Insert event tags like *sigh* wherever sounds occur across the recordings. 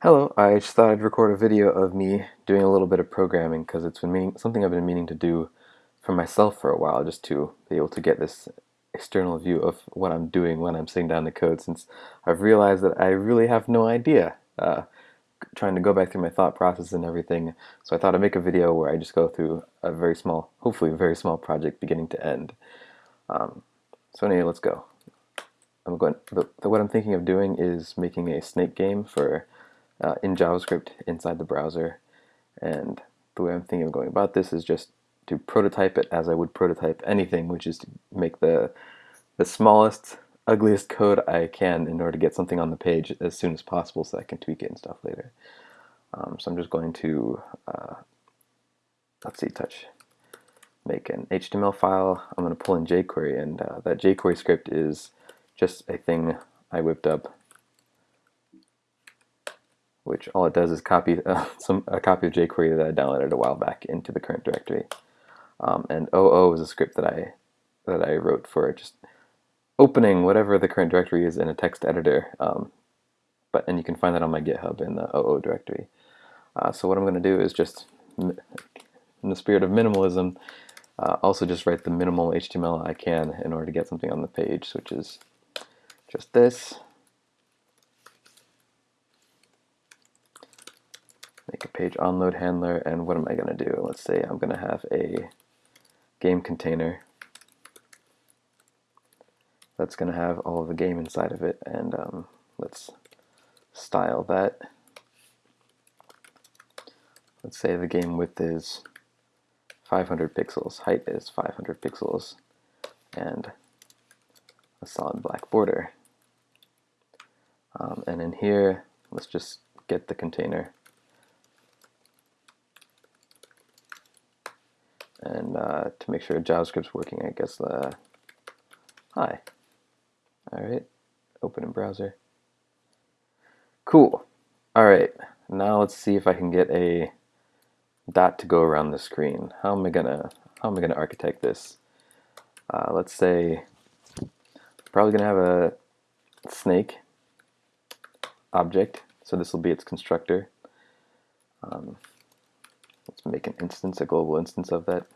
Hello, I just thought I'd record a video of me doing a little bit of programming because it's been meaning, something I've been meaning to do for myself for a while just to be able to get this external view of what I'm doing when I'm sitting down to code since I've realized that I really have no idea uh, trying to go back through my thought process and everything so I thought I'd make a video where I just go through a very small, hopefully a very small project beginning to end. Um, so anyway, let's go. I'm going. The, the, what I'm thinking of doing is making a snake game for uh, in JavaScript inside the browser. And the way I'm thinking of going about this is just to prototype it as I would prototype anything, which is to make the the smallest, ugliest code I can in order to get something on the page as soon as possible so I can tweak it and stuff later. Um, so I'm just going to, uh, let's see, touch, make an HTML file. I'm going to pull in jQuery, and uh, that jQuery script is just a thing I whipped up which all it does is copy *laughs* uh, some a copy of jQuery that I downloaded a while back into the current directory. Um, and OO is a script that I that I wrote for just opening whatever the current directory is in a text editor. Um, but and you can find that on my GitHub in the OO directory. Uh, so what I'm going to do is just, in the spirit of minimalism, uh, also just write the minimal HTML I can in order to get something on the page, which is just this. Make a page onload handler, and what am I going to do? Let's say I'm going to have a game container that's going to have all of the game inside of it, and um, let's style that. Let's say the game width is 500 pixels, height is 500 pixels, and a solid black border. Um, and in here, let's just get the container and uh, to make sure JavaScript's working, I guess the hi. All right, open in browser. Cool. All right, now let's see if I can get a dot to go around the screen. How am I gonna how am I gonna architect this? Uh, let's say probably gonna have a snake object, so this will be its constructor. Um, let's make an instance, a global instance of that.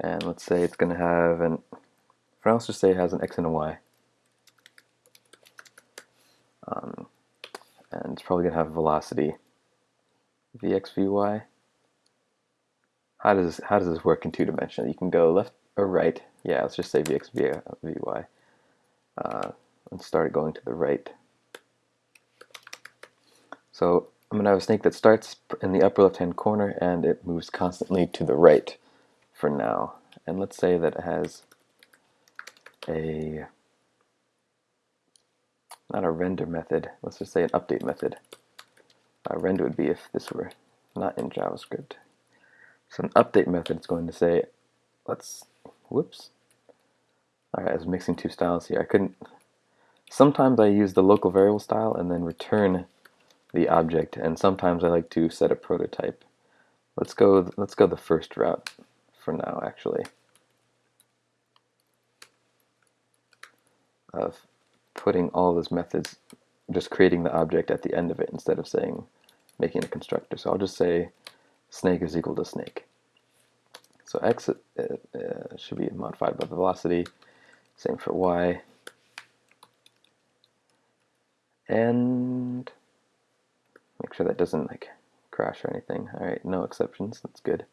And let's say it's going to have an, for let's just say it has an x and a y. Um, and it's probably going to have a velocity vx, vy. How does, how does this work in two dimensional? You can go left or right. Yeah, let's just say vx, vy. Uh, and start going to the right. So I'm going to have a snake that starts in the upper left hand corner and it moves constantly to the right for now. And let's say that it has a, not a render method, let's just say an update method. A render would be if this were not in JavaScript. So an update method is going to say, let's, whoops. Alright, I was mixing two styles here. I couldn't, sometimes I use the local variable style and then return the object and sometimes I like to set a prototype. Let's go let's go the first route for now actually of putting all those methods just creating the object at the end of it instead of saying making a constructor. So I'll just say snake is equal to snake. So x uh, uh, should be modified by the velocity, same for y. And Make sure that doesn't like crash or anything. All right, no exceptions. That's good.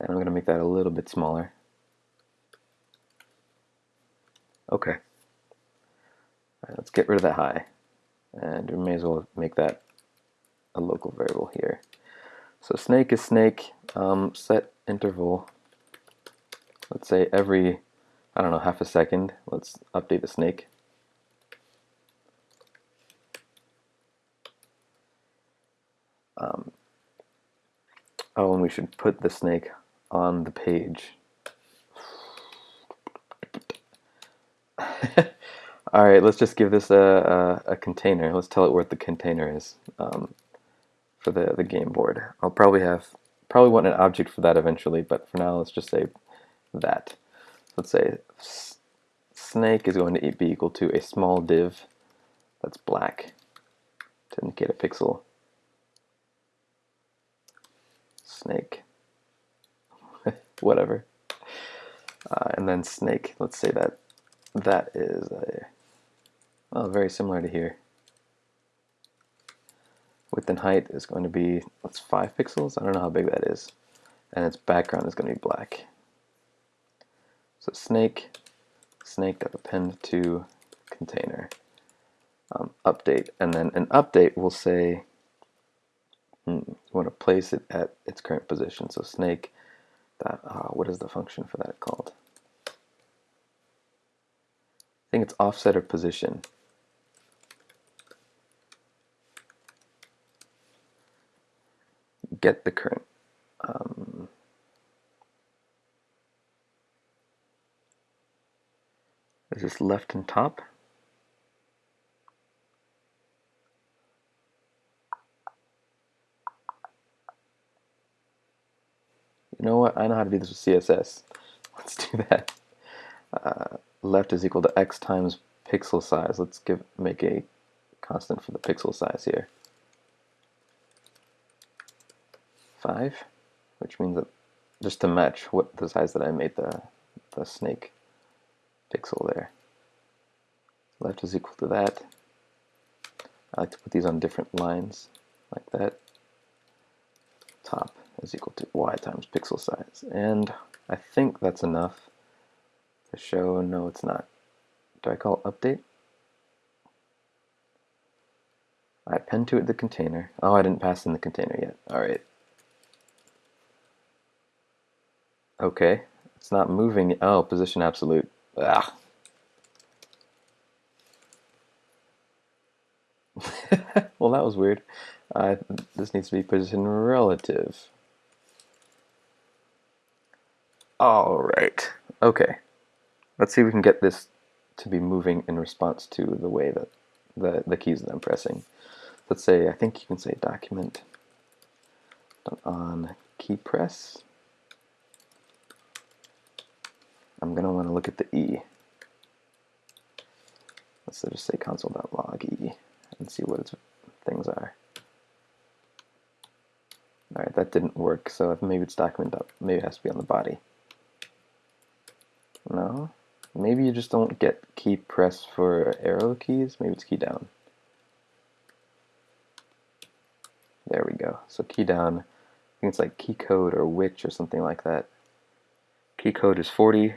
And I'm going to make that a little bit smaller. Okay. Right, let's get rid of that high. And we may as well make that a local variable here. So snake is snake, um, set interval, let's say every, I don't know, half a second, let's update the snake. Um, oh, and we should put the snake on the page. *laughs* All right, let's just give this a, a, a, container. Let's tell it what the container is um, for the, the game board. I'll probably have, probably want an object for that eventually, but for now let's just say that. Let's say snake is going to be equal to a small div that's black. to indicate a pixel. Snake. Whatever. Uh, and then snake, let's say that that is a, well, very similar to here. Width and height is going to be, what's 5 pixels? I don't know how big that is. And its background is going to be black. So snake, snake append to container. Um, update, and then an update will say hmm, you want to place it at its current position. So snake, that uh, what is the function for that called? I think it's offset of position. Get the current. Um, is this left and top? You know what? I know how to do this with CSS. *laughs* Let's do that. Uh, left is equal to x times pixel size. Let's give make a constant for the pixel size here. 5, which means that just to match what the size that I made the, the snake pixel there. Left is equal to that. I like to put these on different lines like that. Top is equal to y times pixel size. And I think that's enough to show, no it's not. Do I call update? I append to it the container. Oh, I didn't pass in the container yet. Alright. Okay, it's not moving. Oh, position absolute. Ah. *laughs* well, that was weird. Uh, this needs to be position relative. All right. Okay. Let's see if we can get this to be moving in response to the way that the, the keys that I'm pressing. Let's say, I think you can say document on key press. I'm going to want to look at the E. Let's just say console.log E and see what its things are. Alright, that didn't work, so maybe it's document, maybe it has to be on the body. No? Maybe you just don't get key press for arrow keys. Maybe it's key down. There we go. So key down, I think it's like key code or which or something like that. Key code is 40,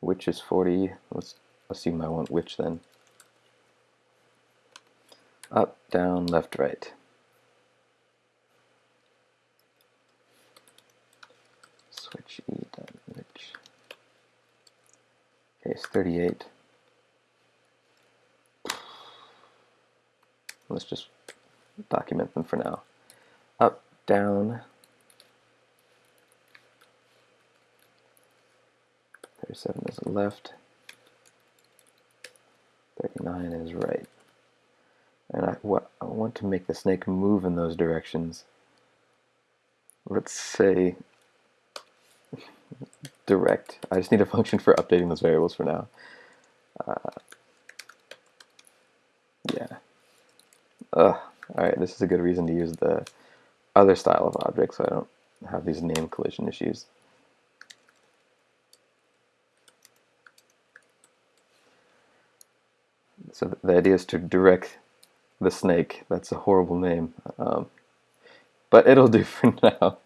which is 40. Let's assume I want which then. Up, down, left, right. Switch E dot which. Case 38. Let's just document them for now. Up, down. 37 is left. 39 is right. And I, what, I want to make the snake move in those directions. Let's say direct. I just need a *laughs* function for updating those variables for now. Uh, yeah. Ugh. Alright, this is a good reason to use the other style of object so I don't have these name collision issues. So the idea is to direct the snake. That's a horrible name. Um, but it'll do *laughs* for now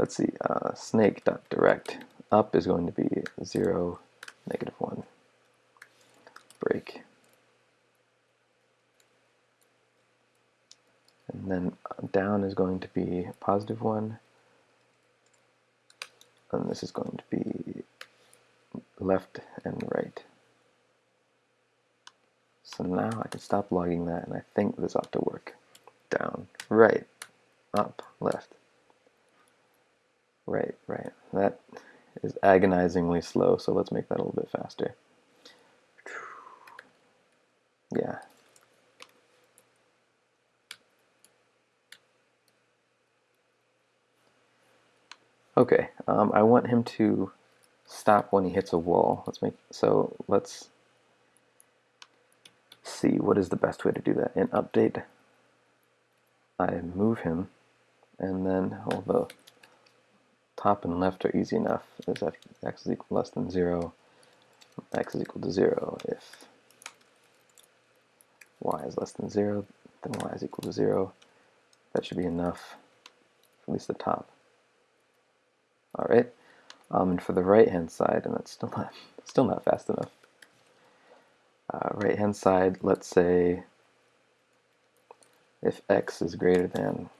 let's see, uh, snake.direct up is going to be 0, negative 1, break. And then down is going to be positive 1, and this is going to be left and right. So now I can stop logging that, and I think this ought to work. Down, right, up, left. Right, right. That is agonizingly slow, so let's make that a little bit faster. Yeah. Okay, um, I want him to stop when he hits a wall. Let's make so let's see, what is the best way to do that? In update, I move him, and then the top and left are easy enough. Is x is equal less than 0, x is equal to 0. If y is less than 0, then y is equal to 0. That should be enough, at least the top. All right, um, and for the right-hand side, and that's still not, *laughs* still not fast enough. Uh, right-hand side, let's say if x is greater than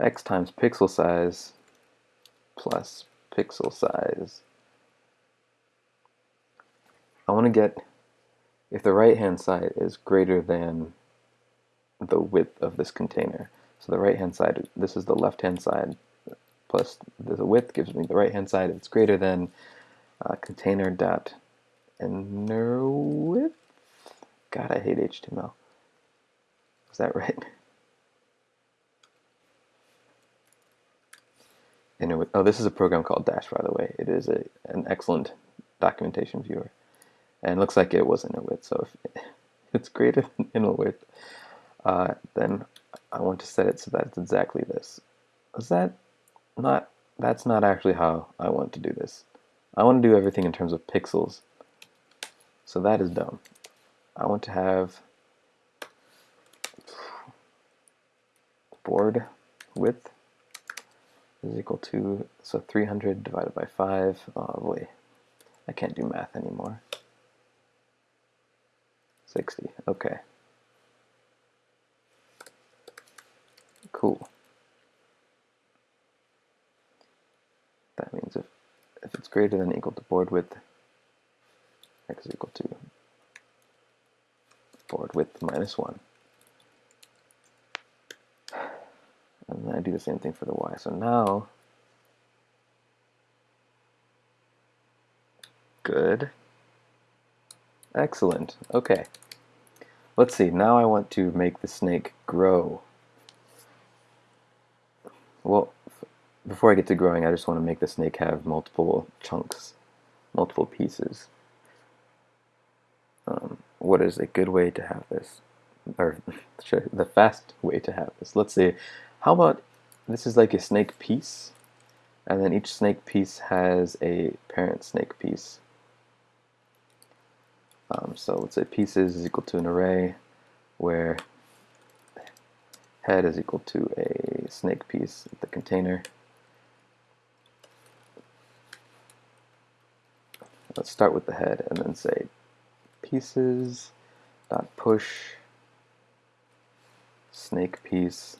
x times pixel size plus pixel size. I want to get if the right hand side is greater than the width of this container. So the right hand side, this is the left hand side plus the width gives me the right hand side. It's greater than uh, container dot inner width. God, I hate HTML. Is that right? *laughs* Inner width. Oh, this is a program called Dash, by the way. It is a, an excellent documentation viewer. And it looks like it was inner width. So if *laughs* it's greater than inner width, uh, then I want to set it so that it's exactly this. Is that not, that's not actually how I want to do this. I want to do everything in terms of pixels. So that is dumb. I want to have board width is equal to, so 300 divided by 5, oh boy, I can't do math anymore. 60, okay. Cool. That means if, if it's greater than equal to board width, x is equal to board width minus 1. And then I do the same thing for the y. So now, good. Excellent. Okay. Let's see. Now I want to make the snake grow. Well, before I get to growing, I just want to make the snake have multiple chunks, multiple pieces. Um, what is a good way to have this? Or *laughs* the fast way to have this. Let's see. How about this is like a snake piece, and then each snake piece has a parent snake piece. Um, so let's say pieces is equal to an array where head is equal to a snake piece, the container. Let's start with the head and then say pieces dot push snake piece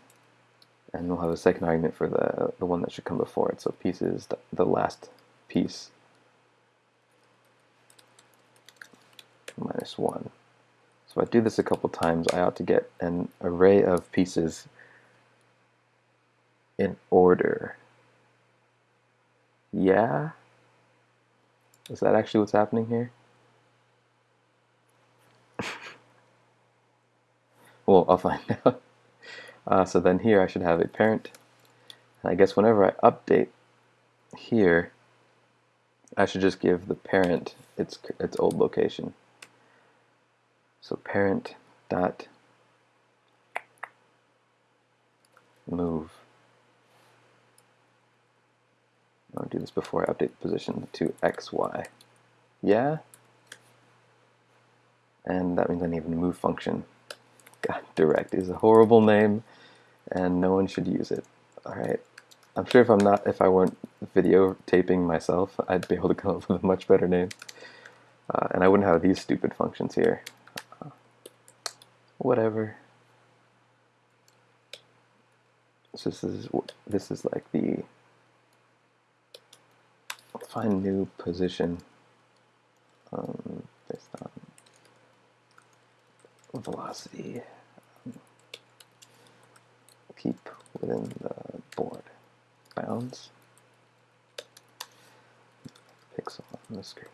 and we'll have a second argument for the the one that should come before it. So pieces the, the last piece. Minus 1 so if I do this a couple times I ought to get an array of pieces in order. Yeah? Is that actually what's happening here? *laughs* Well, I'll find *laughs* out. Uh, so then here I should have a parent. And I guess whenever I update here, I should just give the parent its its old location. So parent dot move. I'll do this before I update the position to xy. Yeah? And that means I need a move function. *laughs* God, direct is a horrible name, and no one should use it. All right. I'm sure if I'm not, if I weren't videotaping myself, I'd be able to come up with a much better name. Uh, and I wouldn't have these stupid functions here. Uh, whatever. So this is this is like the find new position um, based on velocity keep within the board bounds pixel on the screen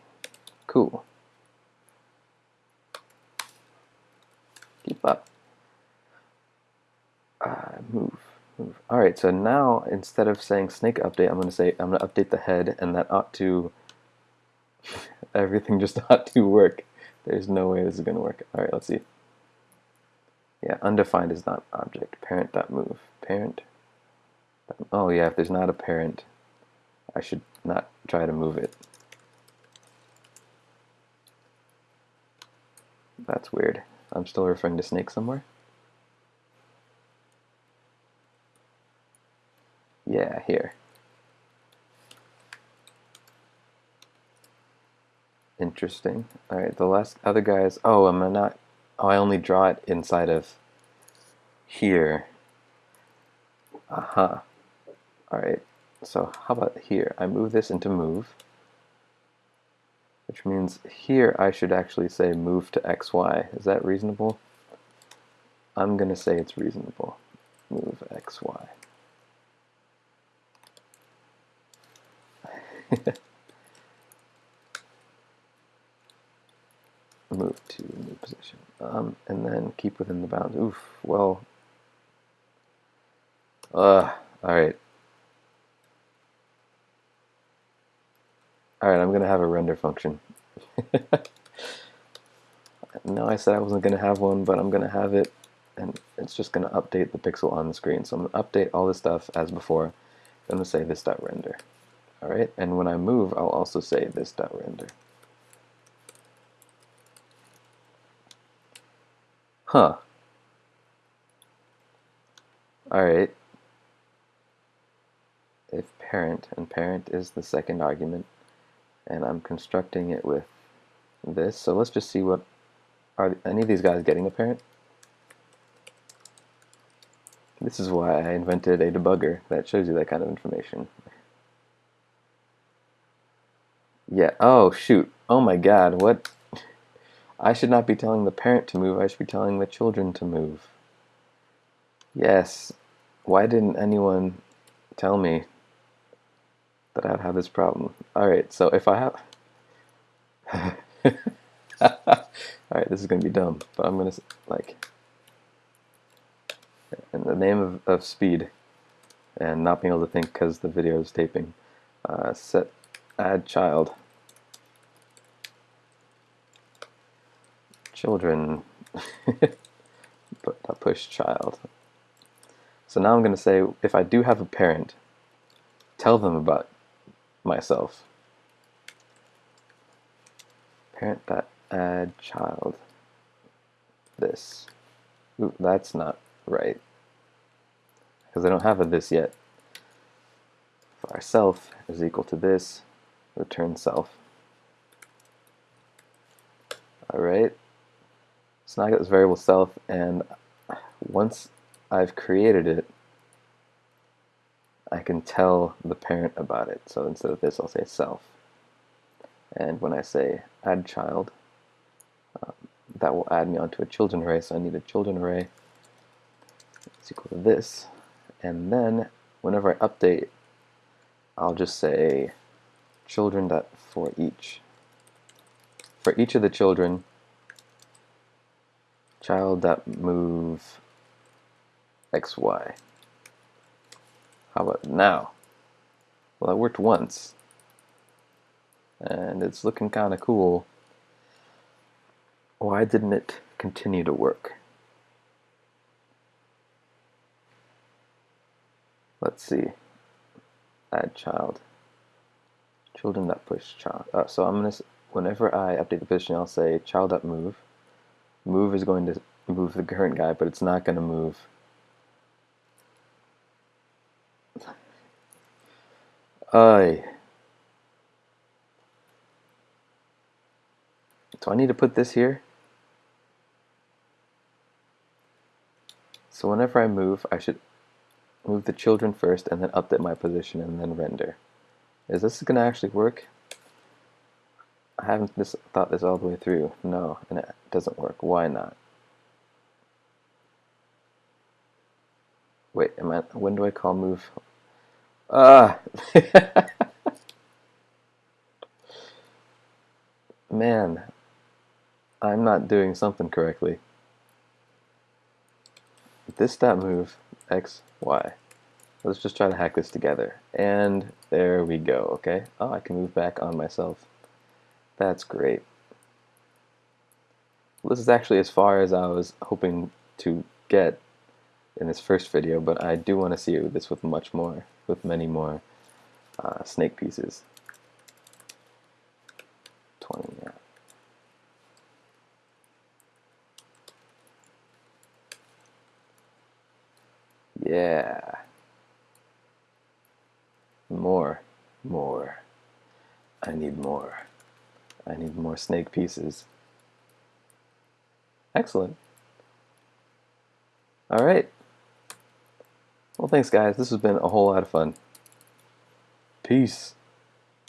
cool keep up uh, move move all right so now instead of saying snake update I'm going to say I'm going to update the head and that ought to *laughs* everything just *laughs* ought to work. There's no way this is going to work. All right, let's see. Yeah, undefined is not object. Parent.move. Parent. Oh yeah, if there's not a parent, I should not try to move it. That's weird. I'm still referring to snake somewhere. Yeah, here. Interesting. Alright, the last other guys. Oh, am I not. Oh, I only draw it inside of here. Aha. Uh -huh. Alright, so how about here? I move this into move. Which means here I should actually say move to xy. Is that reasonable? I'm going to say it's reasonable. Move xy. *laughs* move to new position. Um, and then keep within the bounds. Oof, well. Uh, alright. Alright, I'm going to have a render function. *laughs* no, I said I wasn't to have one, but I'm to have it. And it's just to update the pixel on the screen. So I'm to update all this stuff as before. I'm going to say this.render. Alright, and when I move, I'll also say this.render. Huh. Alright. If parent, and parent is the second argument, and I'm constructing it with this, so let's just see what, are any of these guys getting a parent? This is why I invented a debugger that shows you that kind of information. Yeah, oh shoot, oh my god, what? I should not be telling the parent to move, I should be telling the children to move. Yes, why didn't anyone tell me that I'd have this problem? Alright, so if I have... *laughs* Alright, this is going to be dumb, but I'm going to, like... In the name of, of speed, and not being able to think because the video is taping, uh, set add child children *laughs* but push child. So now I'm going to say if I do have a parent tell them about myself. Parent dot add child. This. Ooh, that's not right. Because I don't have a this yet. Our self is equal to this. Return self. Alright so now I got this variable self, and once I've created it, I can tell the parent about it. So instead of this, I'll say self. And when I say add child, um, that will add me onto a children array. So I need a children array. It's equal to this. And then whenever I update, I'll just say children that for each. For each of the children, child that move xy. How about now? Well, it worked once. And it's looking kind of cool. Why didn't it continue to work? Let's see. Add child. Children that push child. Uh, so I'm gonna. Whenever I update the position, I'll say child that move is going to move the current guy, but it's not going to move. I. So I need to put this here? So whenever I move, I should move the children first and then update my position and then render. Is this going to actually work? I haven't this, thought this all the way through. No, and it doesn't work. Why not? Wait, am I, when do I call move? Ah! *laughs* Man, I'm not doing something correctly. This step move, X, Y. Let's just try to hack this together. And there we go, okay? Oh, I can move back on myself. That's great. This is actually as far as I was hoping to get in this first video, but I do want to see this with much more, with many more uh, snake pieces. 20, yeah. Yeah. More. More. I need more. I need more snake pieces. Excellent. Alright. Well, thanks, guys. This has been a whole lot of fun. Peace.